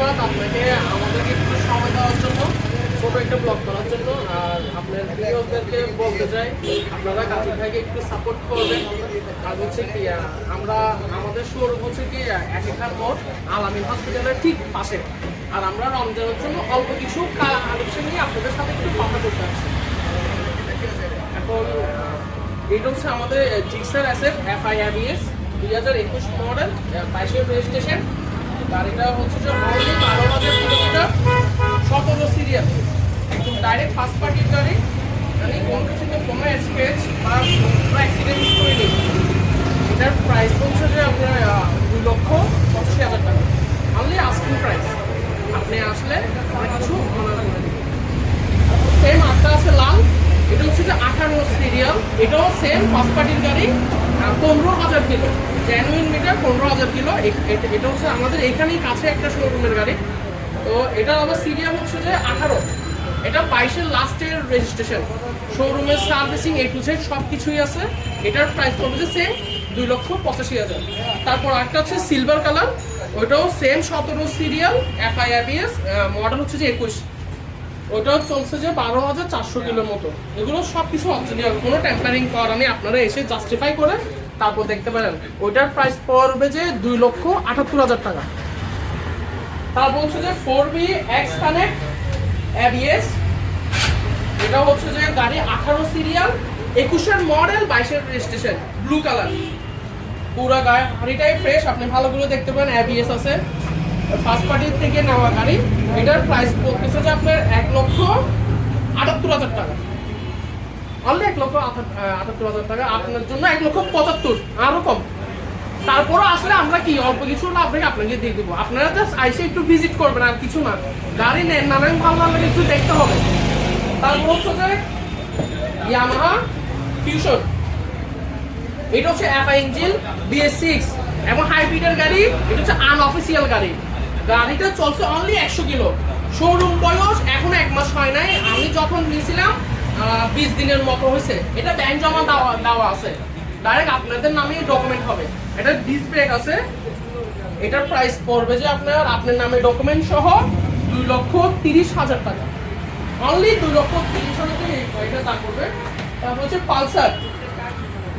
ধন্যবাদ আপনাকে আমাদেরকে একটু সময় দেওয়ার জন্য, ছোট একটা ব্লগ করার জন্য। আর আপনার ভিডিওদেরকে বলতে চাই, আপনারা কাজী ভাইকে একটু সাপোর্ট করবেন। আর হচ্ছে কি আমরা, আমাদের শোরুম হচ্ছে কি একেখান মোড় আলামিন হসপিটালের ঠিক পাশে। আর আমরা রমজানের জন্য অল্প কিছু কালেকশন নিয়ে আপনাদের সাথে একটু কথা বলতে আসছি। এখন এটা হচ্ছে আমাদের জিক্সার অ্যাসেট এফ আই এস দুই হাজার একুশ মডেল বাইশের রেজিস্ট্রেশন গাড়িটা হচ্ছে যে অলরেডি বারো হাজার কিলোমিটার সতেরো সিরিয়াল। একদম ডাইরেক্ট ফার্স্ট পার্টির গাড়ি মানে কোনো কিছু তো কোনো স্কেচ বা কোনো অ্যাক্সিডেন্ট করে নেই এটার প্রাইস হচ্ছে যে আপনার আহ, দুই লক্ষ পঁচাশি হাজার টাকা অনলি আস্কিং প্রাইস আপনি আসলে অনেক কিছু মনে রাখবেন সেম আটটা আছে লাল এটা হচ্ছে যে আঠারো সিরিয়াল সেম ফার্স্ট পার্টির গাড়ি পনেরো হাজার কিলো জেনুইন মিটার পনেরো হাজার কিলো এটা হচ্ছে আমাদের এখানেই কাছে একটা শোরুমের গাড়ি। তো এটা আবার সিরিয়াল হচ্ছে যে আঠারো। এটা বাইশের লাস্টের রেজিস্ট্রেশন শোরুমের সার্ভিসিং এ টু জেড সব কিছুই আছে। এটার প্রাইস পড়বে সেম দুই লক্ষ পঁচাশি হাজার। তারপর একটা হচ্ছে সিলভার কালার ওইটাও সেম সতেরো সিরিয়াল এফআইআরবিএস মডেল হচ্ছে যে একুশ। ওটাও চলছে যে বারো হাজার চারশো কিলোর মতো। এগুলো সব কিছু অরিজিনাল কোনো টেম্পারিং করা নেই আপনারা এসে জাস্টিফাই করে তারপর দেখতে পারেন। ওইটার প্রাইস পড়বে যে দুই লক্ষ আটাত্তর হাজার টাকা। তারপর হচ্ছে যে four B X connect ABS এটা হচ্ছে যে গাড়ি আঠারো সিরিয়াল একুশের মডেল বাইশের রেজিস্ট্রেশন ব্লু কালার পুরো গাড়িটাই ফ্রেশ আপনি ভালো করে দেখতে পারেন অ্যাবিএস আছে। ফার্স্ট পার্টির থেকে নেওয়া গাড়ি। এটার প্রাইস পড়তেছে যে আপনার আটাত্তর হাজার টাকা। অনলি এক লক্ষ আটাত্তর হাজার টাকা। আপনার জন্য এক লক্ষ পঁচাত্তর আরও কম। তারপরও আসলে আমরা কি, অল্প কিছু না আপনাকে আপনাকে দিয়ে দেবো। আপনারা জাস্ট আইসে একটু ভিজিট করবেন আর কিছু না। গাড়ি নেন নানান ভালো লাগলে একটু দেখতে হবে। তারপর হচ্ছে ইয়ামাহা ফিউশন এটা হচ্ছে অ্যাপা ইঞ্জিন বিএস সিক্স এবং হাইব্রিডের গাড়ি, এটা হচ্ছে আনঅফিসিয়াল গাড়ি। গাড়িটা চলছে অনলি একশো কিলো। শোরুম বয়স এখন এক মাস হয় নাই। আমি যখন নিয়েছিলাম বিশ দিনের মতো হয়েছে। এটা ব্যাংক জমা দেওয়া দেওয়া আছে। ডাইরেক্ট আপনাদের নামে ডকুমেন্ট হবে। এটা ডিস ব্রেক আছে। এটার প্রাইস পড়বে যে আপনার আপনার নামে ডকুমেন্ট সহ দুই লক্ষ তিরিশ হাজার টাকা। অনলি দুই লক্ষ তিরিশ হাজার টাকা গাড়িটার দাম পড়বে। তারপর হচ্ছে পালসার।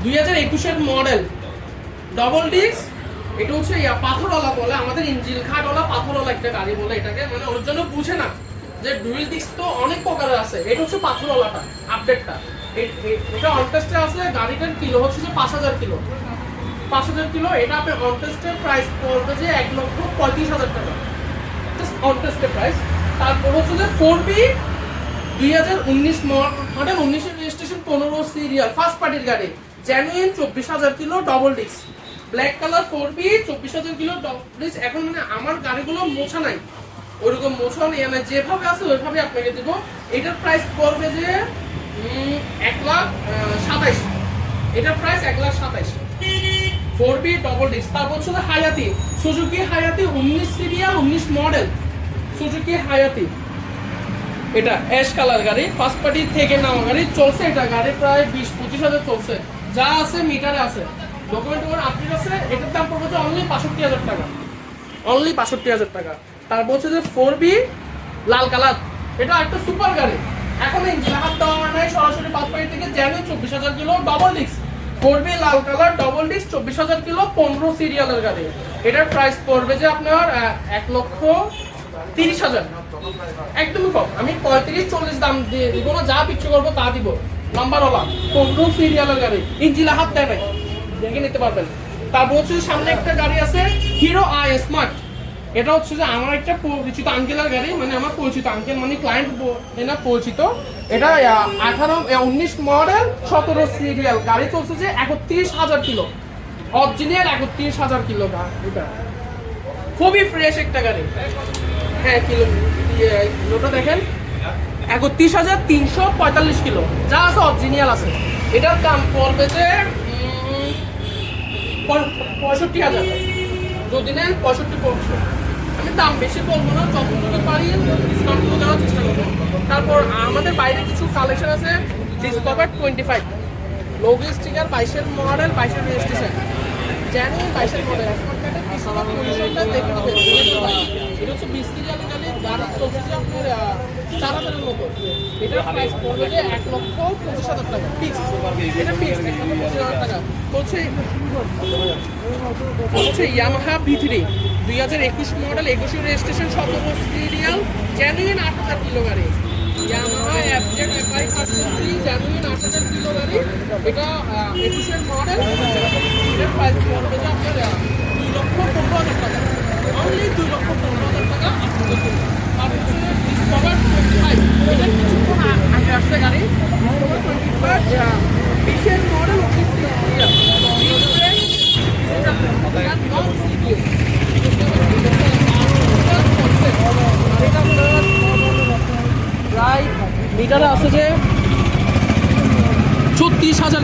দুই হাজার একুশের মডেল ডবল ডিস্ক এটা হচ্ছে পাথরওয়ালা বলে, আমাদের ইঞ্জিল খাটওয়ালা পাথরওয়ালা একটা গাড়ি বলে এটাকে মানে ওর জন্য বুঝে না যে ডুয়েল ডিস্ক তো অনেক প্রকারের আছে। এটা হচ্ছে পাথরওয়ালাটা, আপডেটটা। এটা অনটেস্টে আছে, গাড়িটার কিলো হচ্ছে যে পাঁচ হাজার কিলো। পাঁচ হাজার কিলো, এটা আপনার অনটেস্টের প্রাইস পড়বে যে এক লক্ষ পঁয়ত্রিশ হাজার টাকা। অনটেস্টের প্রাইস তারপর হচ্ছে যে ফোর বি দুই হাজার উনিশ মডেল উনিশের রেজিস্ট্রেশন পনেরো সিরিয়াল ফার্স্ট পার্টির গাড়ি। জেনুইন চব্বিশ হাজার kilo double disc black colour four B চব্বিশ হাজার কিলো ডিস্ক এখন মানে আমার গাড়িগুলো মোছা নাই। ওইরকম মোছা নেই। মানে যেভাবে আছে, ওইভাবে আপনাকে দিব। এটার প্রাইস পড়বে যে এক লাখ সাতাইশ। এটার প্রাইস এক লাখ সাতাইশ। ফোর বি ডবল ডিস্ক তারপর হচ্ছে হায়াতি সুজুকি হায়াতি উনিশ সিরিয়াল উনিশ মডেল সুজুকি হায়াতি এটা অ্যাশ কালার গাড়ি। ফার্স্ট পার্টি থেকে নেওয়া গাড়ি। চলছে এটা গাড়ি প্রায় বিশ, পঁচিশ হাজার চলছে। যা আছে মিটারে আছে। ডকুমেন্ট ওর আপডেট আছে, এটার দাম পড়বে অনলি বাষট্টি হাজার টাকা। অনলি বাষট্টি হাজার টাকা। তারপর হচ্ছে যে ফোর বি লাল কালার। এটা একটা সুপার গাড়ি। এখন ইঞ্জিন হাত দেওয়া নাই, সরাসরি পাঁচ পাড়ি থেকে জানি চব্বিশ হাজার kilo double disc four B লাল কালার ডবল ডিস্ক চব্বিশ হাজার কিলো পনেরো সিরিয়ালের গাড়ি। এটার প্রাইস পড়বে যে আপনার এক লক্ষ তিরিশ হাজার। একদমই কম। আমি পঁয়ত্রিশ, চল্লিশ দাম দিয়ে দিব না, যা বিক্রি করব তা দিব। নাম্বারওয়ালা পনেরো সিরিয়ালের গাড়ি। ইঞ্জিলা হাত দেয় নাই। দেখে নিতে পারবেন। তারপর হচ্ছে সামনে একটা গাড়ি আছে হিরো আই স্মার্ট এটা হচ্ছে যে আমার একটা পরিচিত আঙ্কেলের গাড়ি মানে আমার পরিচিত আঙ্কেল মানে ক্লায়েন্ট না পরিচিত। এটা আঠারো উনিশ মডেল সতেরো সিরিয়াল গাড়ি চলছে যে একত্রিশ হাজার কিলো। অরিজিনাল একত্রিশ হাজার কিলো এটা। খুবই ফ্রেশ একটা গাড়ি। হ্যাঁ কিলো ইয়ে, কিলোটা দেখেন। একত্রিশ হাজার তিনশো পঁয়তাল্লিশ কিলো। যা আছে অরিজিনাল আছে। এটার দাম পড়বে যে পঁয়ষট্টি হাজার। যদি নেন পঁয়ষট্টি পড়ছে আমি দাম বেশি বলব না, যতটুকু পারি ডিসকাউন্টগুলো দেওয়ার চেষ্টা করব। তারপর আমাদের বাইরে কিছু কালেকশন আছে Discover twenty five logo sticker বাইশের মডেল বাইশের রেজিস্ট্রেশন জানি বাইশের মডেল এখন দেখে এটা হচ্ছে হচ্ছে বিশ সিরিয়াল গাড়ি গাড়ি চলছে যে আপনার আহ, চার এক লক্ষ পঁচিশ হাজার টাকা। ফিক্স এটা ইয়ামাহা ভি দুই হাজার একুশ মডেল একুশে রেজিস্ট্রেশন সতেরো সিরিয়াল জেনুইন আট হাজার কিলো গাড়ি। ইয়ামাহা অ্যাপজেড এফআই পাঁচশো থ্রি আট হাজার কিলো গাড়ি। এটা একুশের মডেল আপনার আহ, দুই লক্ষ পনেরো হাজার টাকা অনলি দুই লক্ষ পনেরো হাজার টাকা আপনাদের জন্য আর হচ্ছে ডিসকভার টোয়েন্টি ফাইভ এটা কিছুক্ষণ আ- আগে আসছে গাড়ি ডিসকভার টোয়েন্টি ফাইভ বিশের মডেল উনিশ সিরিয়াল প্রায় মিটারে আছে যে ছত্রিশ হাজার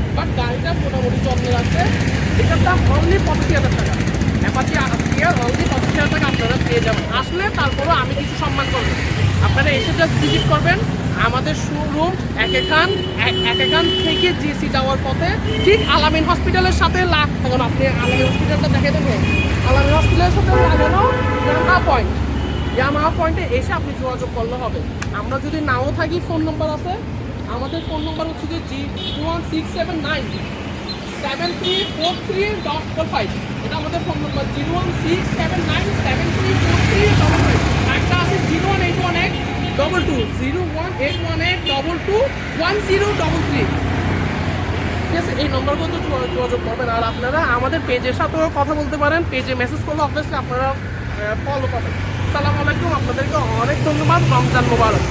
বাট গাড়িটা মোটামুটি যত্নে রাখছে এটার দাম অনলি পঁচাশি হাজার টাকা। অ্যাপাচি ইয়ার অনলি পঁচাশি হাজার টাকা আপনারা পেয়ে যাবেন। আসলে তারপরও আমি কিছু সম্মান করব। আপনারা এসে জাস্ট ভিজিট করবেন আমাদের শোরুম এক এখান এক এখান থেকে জিসি যাওয়ার পথে। ঠিক আলামিন হসপিটালের সাথে লাগ এখন আপনি আলামিন হসপিটালটা দেখে দেবেন আলামিন হসপিটালের সাথে লাগানো ইয়ামা পয়েন্ট ইয়ামা পয়েন্টে এসে আপনি যোগাযোগ করলে হবে। আমরা যদি নাও থাকি ফোন নম্বর আছে। আমাদের ফোন নম্বর হচ্ছে যে G two one six seven nine seven three four three dot four five এটা আমাদের phone number zero one six seven nine seven three four three double five একটা আছে zero one eight one eight double two zero one eight one eight double two one zero double three এই নম্বরগুলো তো যোগা- যোগাযোগ করবেন। আর আপনারা আমাদের পেজের সাথেও কথা বলতে পারেন। পেজে মেসেজ করলে অবভিয়াসলি আপনারা ফলো পাবেন সালাম আলাইকুম, আপনাদেরকে অনেক ধন্যবাদ। রমজান মোবারক।